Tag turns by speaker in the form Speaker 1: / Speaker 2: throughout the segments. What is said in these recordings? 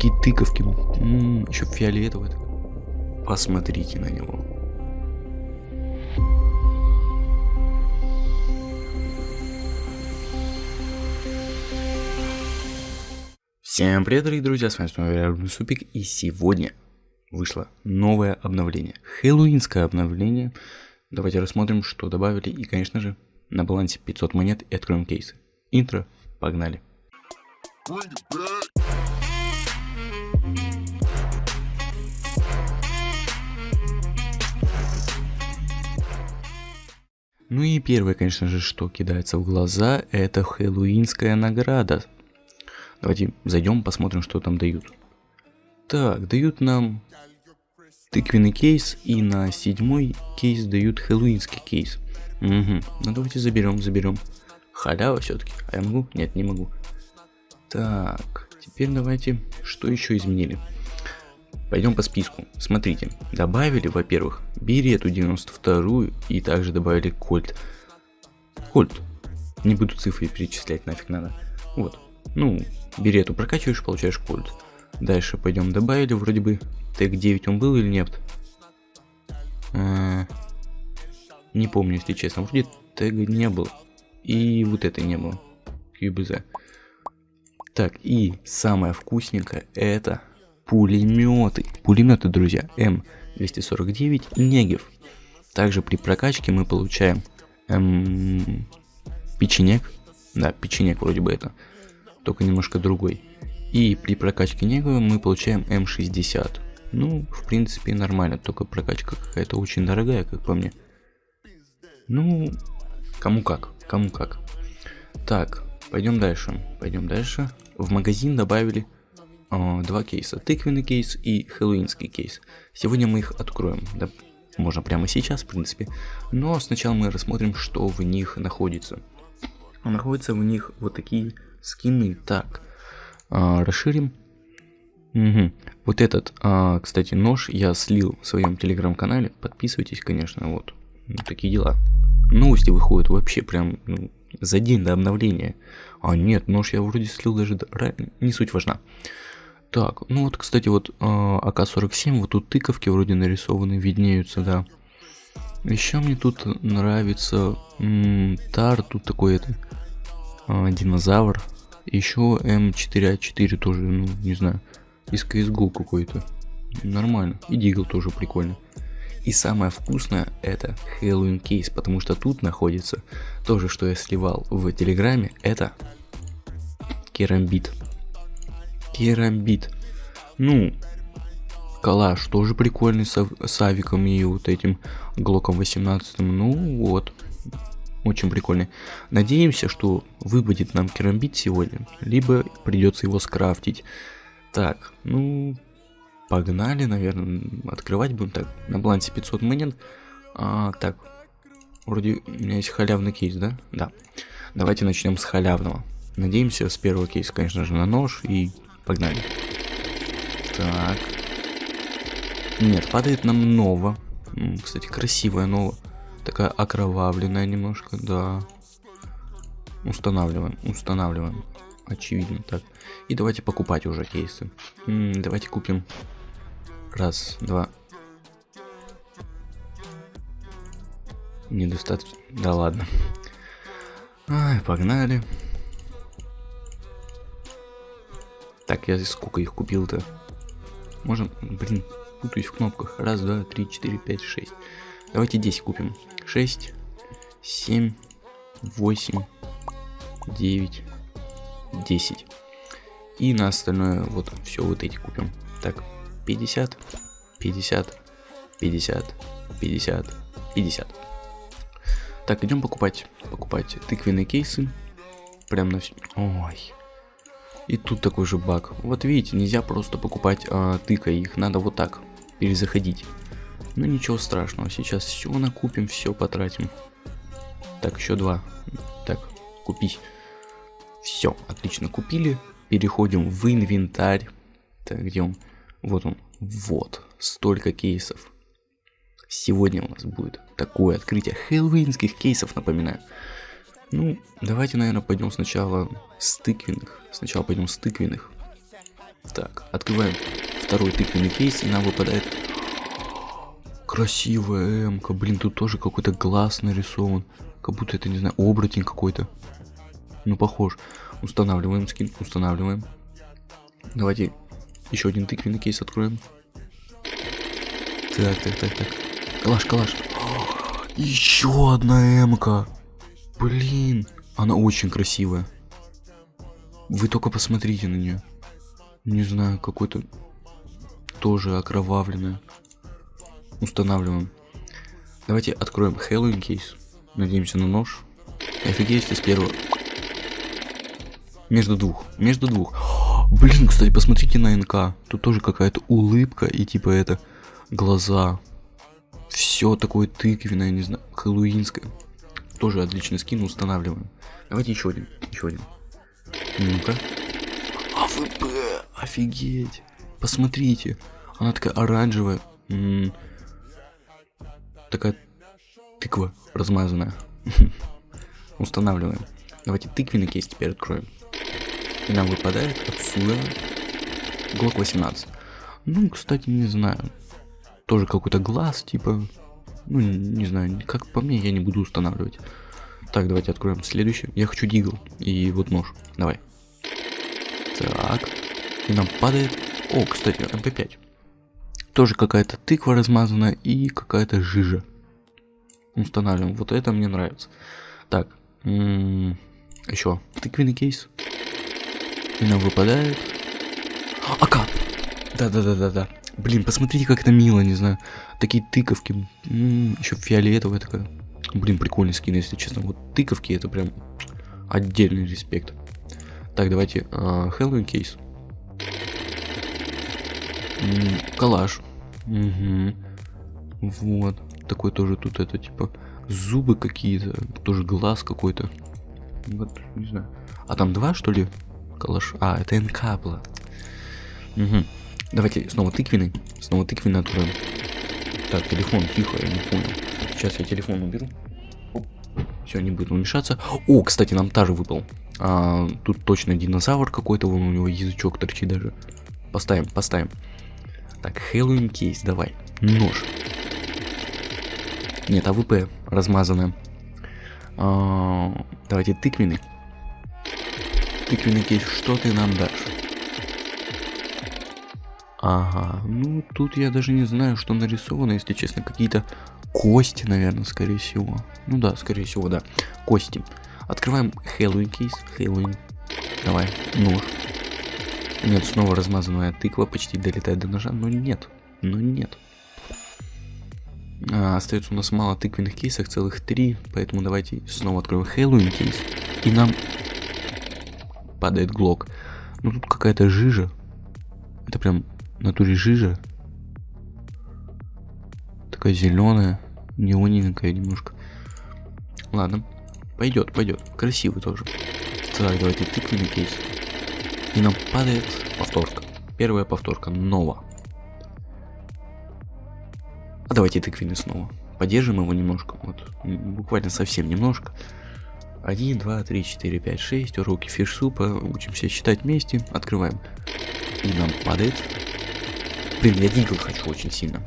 Speaker 1: какие тыковки. Еще фиолетовый. Посмотрите на него. Всем привет, дорогие друзья, с вами снова я, Супик, и сегодня вышло новое обновление, хэллоуинское обновление. Давайте рассмотрим, что добавили, и, конечно же, на балансе 500 монет и откроем кейсы. Интро, погнали. Ну и первое, конечно же, что кидается в глаза, это хэллоуинская награда Давайте зайдем, посмотрим, что там дают. Так, дают нам тыквенный кейс, и на седьмой кейс дают хэллоуинский кейс. Угу. Ну давайте заберем, заберем. Халява все-таки. А я могу? Нет, не могу. Так, теперь давайте, что еще изменили? Пойдем по списку. Смотрите, добавили, во-первых, берету 92 и также добавили кольт. Кольт. Не буду цифры перечислять, нафиг надо. Вот. Ну, берету прокачиваешь, получаешь кольт. Дальше пойдем добавили, вроде бы тег 9 он был или нет. А, не помню, если честно. Вроде тега не был. И вот это не было. QBZ. Так, и самое вкусненькое это пулеметы. Пулеметы, друзья, М249 Негев. Также при прокачке мы получаем эм, печенек. Да, печенек вроде бы это только немножко другой. И при прокачке Негова мы получаем М60. Ну, в принципе, нормально, только прокачка какая-то очень дорогая, как по мне. Ну, кому как, кому как. Так, пойдем дальше, пойдем дальше. В магазин добавили э, два кейса, тыквенный кейс и хэллоуинский кейс. Сегодня мы их откроем, да, можно прямо сейчас, в принципе. Но сначала мы рассмотрим, что в них находится. Находятся в них вот такие скины. Так, а, расширим. Угу. Вот этот, а, кстати, нож я слил в своем телеграм-канале. Подписывайтесь, конечно, вот. Ну, такие дела. Новости выходят вообще прям ну, за день до обновления. А нет, нож я вроде слил даже... Не суть важна. Так, ну вот, кстати, вот а, АК-47, вот тут тыковки вроде нарисованы, виднеются, да. Еще мне тут нравится м -м, тар, тут такой это а, динозавр. Еще М4А4 тоже, ну, не знаю, из CSGO какой-то. Нормально. И Дигл тоже прикольно. И самое вкусное это Хэллоуин кейс, потому что тут находится то же, что я сливал в Телеграме, это керамбит. Керамбит. Ну, калаш тоже прикольный с, с авиком и вот этим глоком 18. Ну вот, очень прикольный. Надеемся, что выпадет нам керамбит сегодня, либо придется его скрафтить. Так, ну, погнали, наверное, открывать будем так. На балансе 500 монет. А, так, вроде у меня есть халявный кейс, да? Да. Давайте начнем с халявного. Надеемся, с первого кейса, конечно же, на нож и погнали. Так. Нет, падает нам ново. Кстати, красивая ново. Такая окровавленная немножко, да. Устанавливаем, устанавливаем. Очевидно так. И давайте покупать уже кейсы. М -м, давайте купим. Раз, два. Недостаточно. Да ладно. Ай, погнали. Так, я сколько их купил-то? Можем, блин, путаюсь в кнопках. Раз, два, три, четыре, пять, шесть. Давайте 10 купим. 6, 7, 8, 9, 10. И на остальное вот все вот эти купим. Так, 50, 50, 50, 50, 50. Так, идем покупать, покупать тыквенные кейсы. Прям на все. Ой. И тут такой же баг. Вот видите, нельзя просто покупать а, тыка, их надо вот так перезаходить. Ну ничего страшного, сейчас все накупим, все потратим. Так, еще два. Так, купить. Все, отлично, купили. Переходим в инвентарь. Так, где он? Вот он. Вот, столько кейсов. Сегодня у нас будет такое открытие хэллоуинских кейсов, напоминаю. Ну, давайте, наверное, пойдем сначала с тыквенных. Сначала пойдем с тыквенных. Так, открываем второй тыквенный кейс, и нам выпадает красивая эмка. Блин, тут тоже какой-то глаз нарисован. Как будто это, не знаю, оборотень какой-то. Ну, похож. Устанавливаем скин, устанавливаем. Давайте еще один тыквенный кейс откроем. Так, так, так, так. Калаш, калаш. Еще одна эмка. Блин, она очень красивая. Вы только посмотрите на нее. Не знаю, какой-то тоже окровавленная. Устанавливаем. Давайте откроем Хэллоуин кейс. Надеемся на нож. Офигеть, если с первого. Между двух. Между двух. Блин, кстати, посмотрите на НК. Тут тоже какая-то улыбка и типа это глаза. Все такое тыквенное, не знаю, хэллоуинское. Тоже отличный скин, устанавливаем. Давайте еще один, еще один. Ну-ка. АВП, офигеть. Посмотрите, она такая оранжевая. М -м такая тыква размазанная. Устанавливаем. Давайте тыквенный кейс теперь откроем. И нам выпадает отсюда Глок 18. Ну, кстати, не знаю тоже какой-то глаз, типа, ну, не знаю, как по мне, я не буду устанавливать. Так, давайте откроем следующий. Я хочу дигл. И вот нож. Давай. Так. И нам падает... О, кстати, МП5. Тоже какая-то тыква размазанная и какая-то жижа. Устанавливаем. Вот это мне нравится. Так. Еще тыквенный кейс. И нам выпадает... АК! Да-да-да-да-да. Блин, посмотрите, как это мило, не знаю. Такие тыковки. М-м, еще фиолетовая такая. Блин, прикольный скин, если честно. Вот тыковки это прям отдельный респект. Так, давайте. Хэллоуин кейс. Калаш. Угу. Вот. Такой тоже тут это типа зубы какие-то. Тоже глаз какой-то. Вот, не знаю. А там два, что ли? Калаш. А, это НК было. Угу. Давайте снова тыквенный. Снова тыквенный откроем. Так, телефон, тихо, я не понял. Сейчас я телефон уберу. Все, не будет мешаться. О, кстати, нам тоже выпал. А, тут точно динозавр какой-то, вон у него язычок торчит даже. Поставим, поставим. Так, Хэллоуин кейс, давай. Нож. Нет, АВП размазанная. А, давайте тыквенный. Тыквенный кейс, что ты нам дашь? Ага, ну тут я даже не знаю, что нарисовано, если честно, какие-то кости, наверное, скорее всего. Ну да, скорее всего, да, кости. Открываем Хэллоуин кейс, Хэллоуин. Давай, нож. Нет, снова размазанная тыква почти долетает до ножа, но нет, но нет. А, остается у нас мало тыквенных кейсов, целых три, поэтому давайте снова откроем Хэллоуин кейс. И нам падает глок. Ну тут какая-то жижа. Это прям натуре жижа. Такая зеленая, неоненькая немножко. Ладно, пойдет, пойдет. Красивый тоже. Так, давайте тыквенный кейс. И нам падает повторка. Первая повторка, нова. А давайте тыквенный снова. Поддержим его немножко, вот, буквально совсем немножко. 1, 2, 3, 4, 5, 6, уроки фиш-супа, учимся считать вместе, открываем. И нам падает Блин, я дигл хочу очень сильно.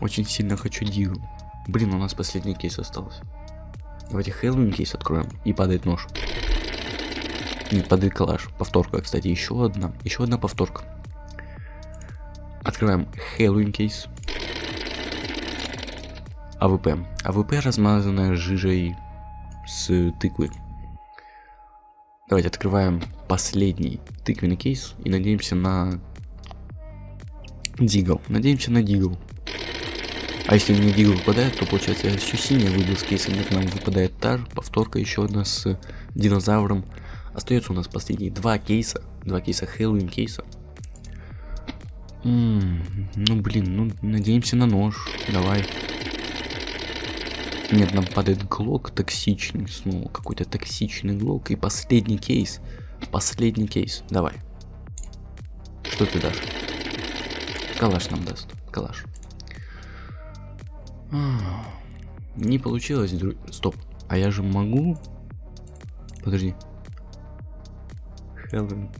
Speaker 1: Очень сильно хочу дигл. Блин, у нас последний кейс остался. Давайте Хэллоуин кейс откроем. И падает нож. Нет, падает калаш. Повторка, кстати, еще одна. Еще одна повторка. Открываем Хэллоуин кейс. АВП. АВП размазанная жижей с тыквы. Давайте открываем последний тыквенный кейс и надеемся на Дигл. Надеемся на Дигл. А если не Дигл выпадает, то получается все синее выбил с кейса. Нет, нам выпадает Тар, повторка еще одна с динозавром. Остается у нас последние два кейса. Два кейса Хэллоуин кейса. М -м, ну блин, ну надеемся на нож. Давай. Нет, нам падает глок токсичный снова. Какой-то токсичный глок. И последний кейс. Последний кейс. Давай. Что ты дашь? Калаш нам даст. Калаш. Не получилось, друг... Стоп. А я же могу... Подожди. Хелен.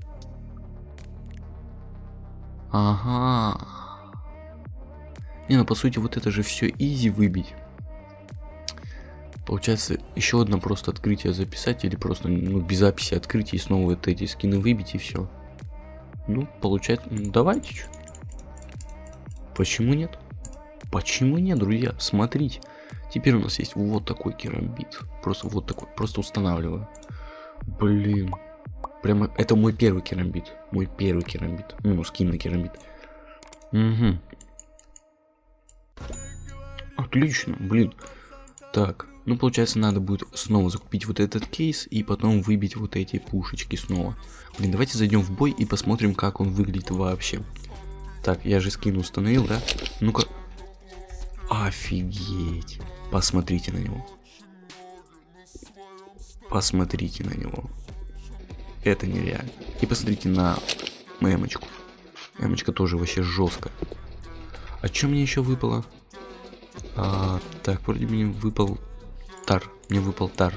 Speaker 1: Ага. Не, ну по сути вот это же все изи выбить. Получается, еще одно просто открытие записать или просто ну, без записи открыть и снова вот эти скины выбить и все. Ну, получается, ну, давайте. Почему нет? Почему нет, друзья? Смотрите. Теперь у нас есть вот такой керамбит. Просто вот такой. Просто устанавливаю. Блин. Прямо это мой первый керамбит. Мой первый керамбит. Ну, скин на керамбит. Угу. Отлично, блин. Так, ну, получается, надо будет снова закупить вот этот кейс и потом выбить вот эти пушечки снова. Блин, давайте зайдем в бой и посмотрим, как он выглядит вообще. Так, я же скин установил, да? Ну-ка. Офигеть. Посмотрите на него. Посмотрите на него. Это нереально. И посмотрите на эмочку. Эмочка тоже вообще жесткая. А что мне еще выпало? А, так, вроде мне выпал тар. Мне выпал тар.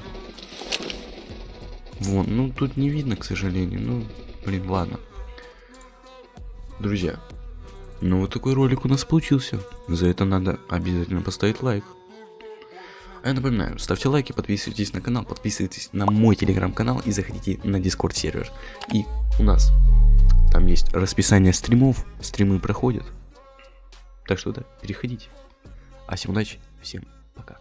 Speaker 1: Вон, ну тут не видно, к сожалению. Ну, блин, ладно. Друзья, ну вот такой ролик у нас получился. За это надо обязательно поставить лайк. А я напоминаю, ставьте лайки, подписывайтесь на канал, подписывайтесь на мой телеграм-канал и заходите на дискорд сервер. И у нас там есть расписание стримов, стримы проходят. Так что да, переходите. А всем удачи, всем пока.